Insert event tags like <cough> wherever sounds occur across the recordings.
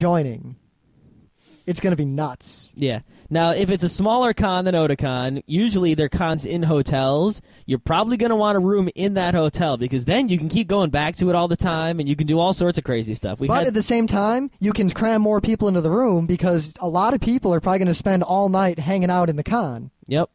joining, it's going to be nuts. Yeah. Now, if it's a smaller con than Otakon, usually they're cons in hotels. You're probably going to want a room in that hotel because then you can keep going back to it all the time and you can do all sorts of crazy stuff. We But had at the same time, you can cram more people into the room because a lot of people are probably going to spend all night hanging out in the con. Yep.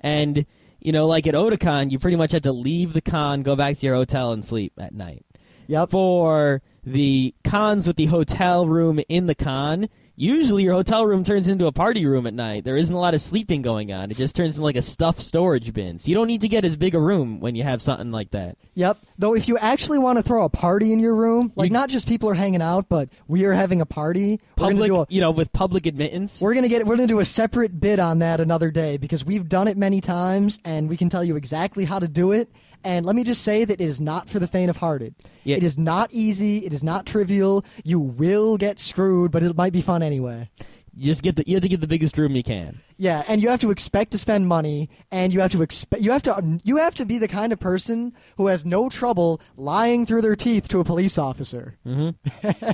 And you know, like at Otakon, you pretty much had to leave the con, go back to your hotel, and sleep at night. Yep. For the cons with the hotel room in the con, usually your hotel room turns into a party room at night. There isn't a lot of sleeping going on. It just turns into like a stuffed storage bin. So you don't need to get as big a room when you have something like that. Yep. Though if you actually want to throw a party in your room, like You- not just people are hanging out, but we are having a party. we're gonna Public, do a you know, with public admittance. we're gonna get we're gonna do a separate bid on that another day because we've done it many times and we can tell you exactly how to do it. And let me just say that it is not for the faint of hearted. Yeah. It is not easy. It is not trivial. You will get screwed, but it might be fun anyway. You just get the you have to get the biggest room you can. Yeah, and you have to expect to spend money, and you have to expect you have to um, you have to be the kind of person who has no trouble lying through their teeth to a police officer. Mm-hmm.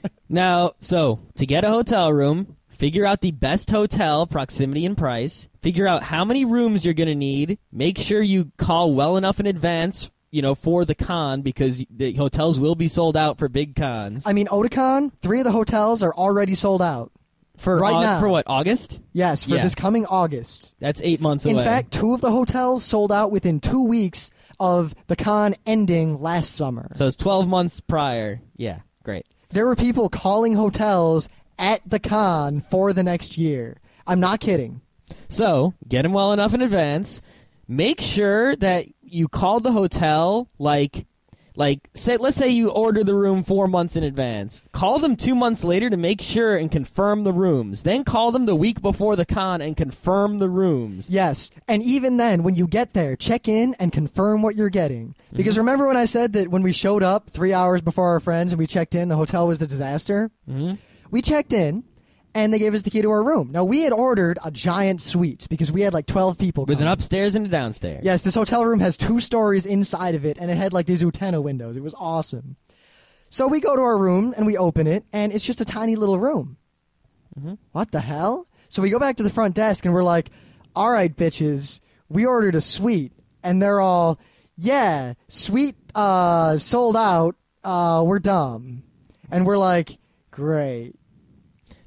<laughs> Now, so to get a hotel room, figure out the best hotel, proximity and price, figure out how many rooms you're going to need, make sure you call well enough in advance, you know, for the con because the hotels will be sold out for big cons. I mean, Otakon, three of the hotels are already sold out. for right Au- now. for what? August? Yes, for Yeah. this coming August. That's 8 months In away. In fact, two of the hotels sold out within two weeks of the con ending last summer. so it's 12 months prior. Yeah, great. There were people calling hotels at the con for the next year. I'm not kidding. So, get them well enough in advance. Make sure that you call the hotel like like say let's say you order the room 4 months in advance. Call them 2 months later to make sure and confirm the rooms. Then call them the week before the con and confirm the rooms. Yes, and even then, when you get there, check in and confirm what you're getting. Because remember when I said that when we showed up three hours before our friends and we checked in, the hotel was a disaster? Mm-hmm. We checked in, and they gave us the key to our room. Now, we had ordered a giant suite because we had like 12 people. With an upstairs and a downstairs. Yes, this hotel room has two stories inside of it, and it had like these Utena windows. It was awesome. So we go to our room and we open it, and it's just a tiny little room. What the hell? So we go back to the front desk and we're like, "All right, bitches, we ordered a suite," and they're all, "Yeah, suite uh, sold out. Uh, we're dumb," and we're like, "Great."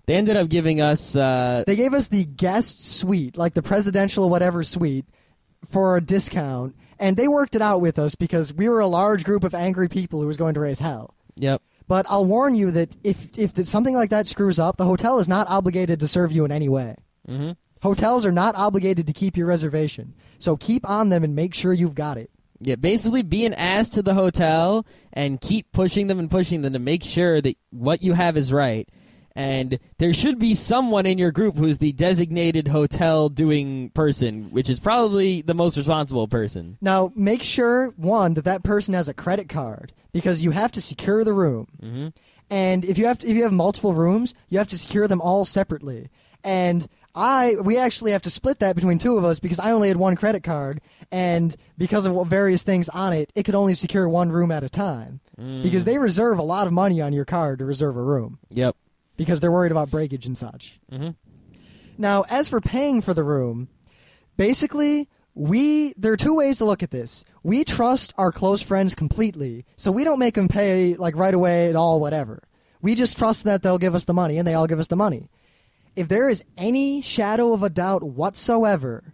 They ended up giving us uh They gave us the guest suite, like the presidential whatever suite, for a discount, and they worked it out with us because we were a large group of angry people who was going to raise hell. yep. But I'll warn you that if if something like that screws up, the hotel is not obligated to serve you in any way. Mm-hmm. Hotels are not obligated to keep your reservation, so keep on them and make sure you've got it. Yeah, basically be an ass to the hotel and keep pushing them and pushing them to make sure that what you have is right. And there should be someone in your group who's the designated hotel doing person, which is probably the most responsible person. Now, make sure one that that person has a credit card because you have to secure the room. Mm-hmm. And if you have to, if you have multiple rooms, you have to secure them all separately. And I we actually have to split that between two of us because I only had one credit card, and because of various things on it, it could only secure one room at a time. Because they reserve a lot of money on your card to reserve a room Yep. Because they're worried about breakage and such. Mhm. Now, as for paying for the room, basically, we there are two ways to look at this. We trust our close friends completely, so we don't make them pay like right away at all, whatever. We just trust that they'll give us the money, and they all give us the money. If there is any shadow of a doubt whatsoever,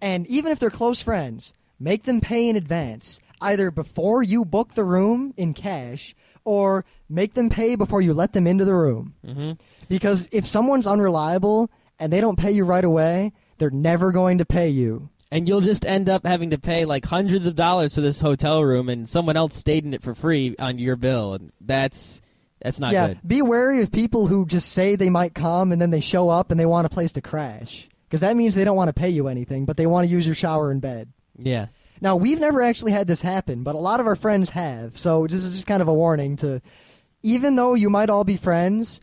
and even if they're close friends, make them pay in advance, either before you book the room in cash, or make them pay before you let them into the room. Mm-hmm. Because if someone's unreliable and they don't pay you right away, they're never going to pay you. And you'll just end up having to pay like hundreds of dollars for this hotel room, and someone else stayed in it for free on your bill, and that's that's not yeah, good. be wary of people who just say they might come and then they show up and they want a place to crash. Because that means they don't want to pay you anything, but they want to use your shower and bed. Yeah. Now, we've never actually had this happen, but a lot of our friends have. So this is just kind of a warning to, even though you might all be friends,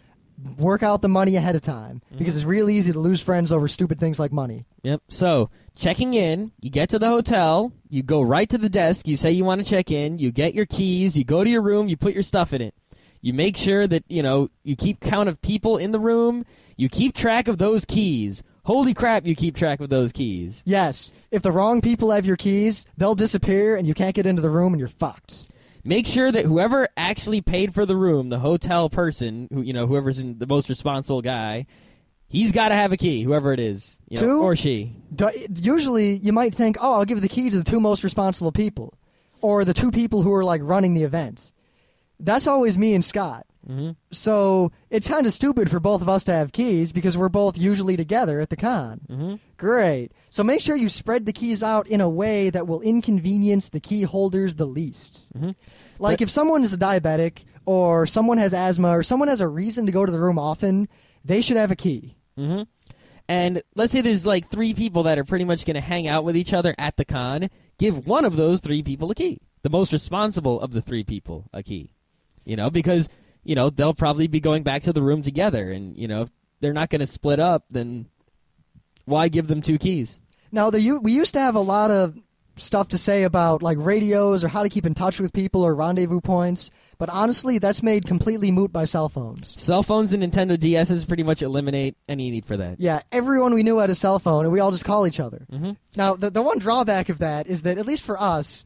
work out the money ahead of time mm-hmm. because it's real easy to lose friends over stupid things like money. Yep. So checking in, you get to the hotel, you go right to the desk, you say you want to check in, you get your keys, you go to your room, you put your stuff in it. You make sure that you know you keep count of people in the room. You keep track of those keys. Holy crap! You keep track of those keys. Yes. If the wrong people have your keys, they'll disappear and you can't get into the room and you're fucked. Make sure that whoever actually paid for the room, the hotel person, who you know, whoever's in the most responsible guy, he's got to have a key. Whoever it is, you know, Two? or she. Du- Usually, you might think, oh, I'll give the key to the two most responsible people, or the two people who are like running the event. That's always me and Scott. Mhm. So it's kind of stupid for both of us to have keys because we're both usually together at the con. Mhm. Great. So make sure you spread the keys out in a way that will inconvenience the key holders the least. Mhm. Like But- if someone is a diabetic, or someone has asthma, or someone has a reason to go to the room often, they should have a key. hmm And let's say there's like three people that are pretty much going to hang out with each other at the con. Give one of those three people a key. The most responsible of the three people a key. You know, because you know they'll probably be going back to the room together, and you know if they're not going to split up, then why give them two keys? Now, the we used to have a lot of stuff to say about like radios or how to keep in touch with people or rendezvous points, but honestly, that's made completely moot by cell phones. Cell phones and Nintendo DSs pretty much eliminate any need for that. Yeah, everyone we knew had a cell phone, and we all just call each other. Mhm. Now, the the one drawback of that is that at least for us,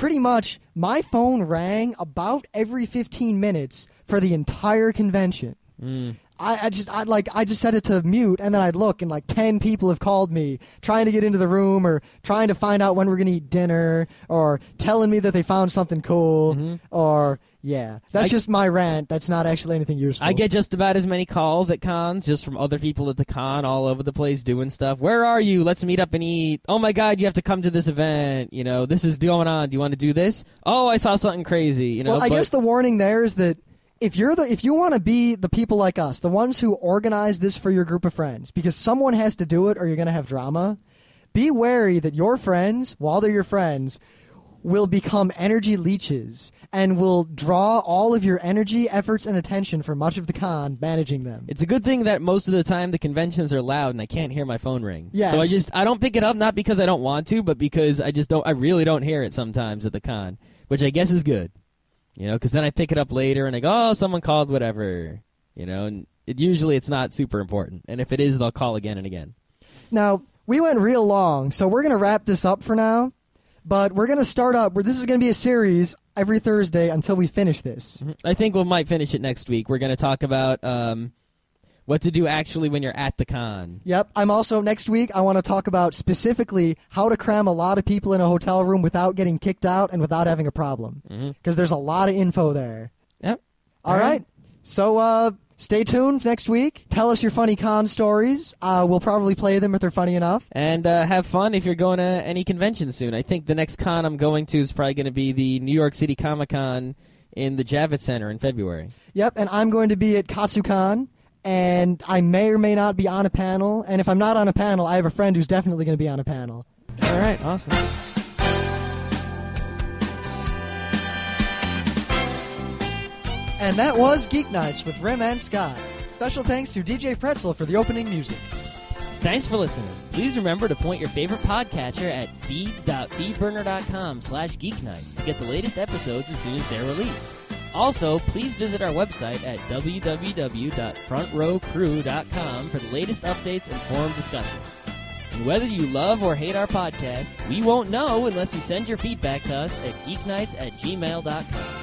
pretty much my phone rang about every 15 minutes for the entire convention. Mm. I, I just I like I just set it to mute and then I'd look and like ten people have called me trying to get into the room or trying to find out when we're gonna eat dinner or telling me that they found something cool or yeah that's I- just my rant that's not actually anything useful I get just about as many calls at cons just from other people at the con all over the place doing stuff. Where are you? Let's meet up and eat. Oh my god, you have to come to this event. You know, this is going on. Do you want to do this? Oh, I saw something crazy. You know, well I but- guess the warning there is that if you're the if you want to be the people like us the ones who organize this for your group of friends because someone has to do it or you're gonna have drama be wary that your friends while they're your friends will become energy leeches and will draw all of your energy, efforts, and attention for much of the con managing them. It's a good thing that most of the time the conventions are loud and I can't hear my phone ring. Yes. So I just I don't pick it up not because I don't want to, but because I just don't I really don't hear it sometimes at the con, which I guess is good. You know, because then I pick it up later and I go, oh, someone called, whatever. You know, and it, usually it's not super important, and if it is, they'll call again and again. Now, we went real long, so we're going to wrap this up for now. But we're going to start up where this is going to be a series every Thursday until we finish this. I think we might finish it next week. We're going to talk about um, what to do actually when you're at the con. Yep. I'm also, next week, I want to talk about specifically how to cram a lot of people in a hotel room without getting kicked out and without having a problem. Because there's a lot of info there. Yep. All All right. right. So uh, stay tuned next week. Tell us your funny con stories. Uh, we'll probably play them if they're funny enough. And uh, have fun if you're going to any convention soon. I think the next con I'm going to is probably going to be the New York City Comic Con in the Javits Center in February. Yep. And I'm going to be at Katsucon. And I may or may not be on a panel. And if I'm not on a panel, I have a friend who's definitely going to be on a panel. All right, awesome. And that was Geek Nights with Rym and Scott. Special thanks to DJ Pretzel for the opening music. Thanks for listening. Please remember to point your favorite podcatcher at feeds.feedburner.com slash geeknights to get the latest episodes as soon as they're released. Also, please visit our website at www.frontrowcrew.com for the latest updates and forum discussion. And whether you love or hate our podcast, we won't know unless you send your feedback to us at geeknights at gmail.com.